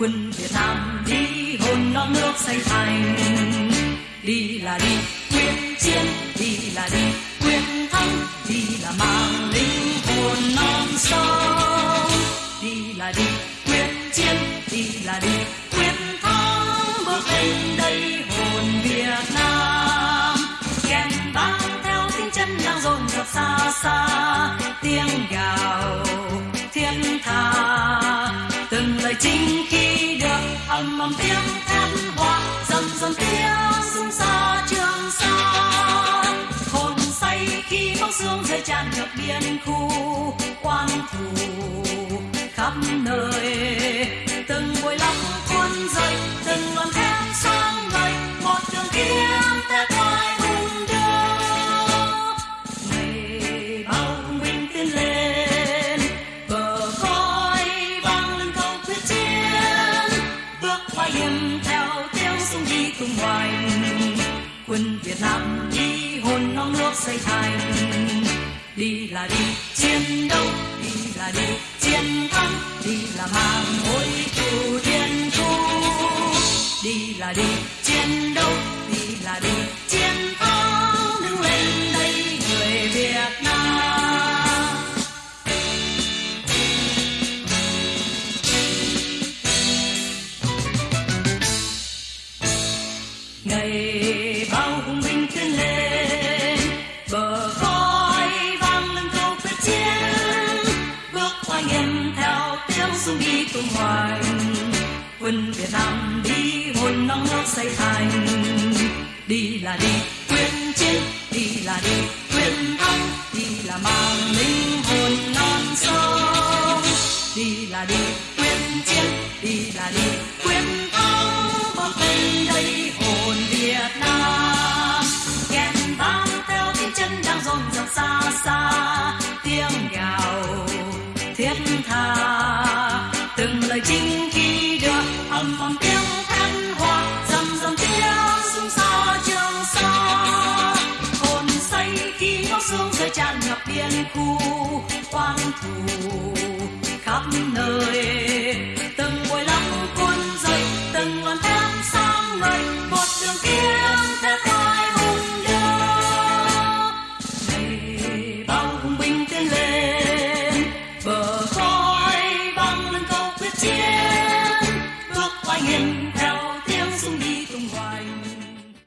quân Việt Nam đi hồn non nước xây thành đi là đi quyết chiến, đi là đi quyết thắng, đi là mang linh, hồn non sông đi là đi quyết chiến, đi là đi. Dồn dập rộn xa xa tiếng gào thiên tha từng lời chính khi được âm ầm tiếng thét hoa dần dần tiếng sung xa trường xa, hồn say khi bóng sương rơi tràn ngập biên khu quan thủ bước theo tiếng súng đi tung hoành. Quân Việt Nam đi hồn non nước xây thành. Đi là đi chiến đấu, đi là đi chiến thắng, đi là mang mối thù thiên thu. Đi là đi chiến đấu, đi là đi tiếng đi tung hoành quân Việt Nam đi hồn non nước xây thành. Đi là đi quyết chiến, đi là đi quyết thắng, đi là mang linh hồn non sông. Đi là đi quyết chiến, đi là đi quyết từng lời chinh khi được âm vang tiếng thanh hoa, dầm dầm tiếng sung xa trường xa hồn say khi máu sương rơi tràn ngập biên khu quan thủ khắp nơi. Từng buổi lắm cuốn dậy, từng ngọn thép sáng ngời, một đường kiếm Italian.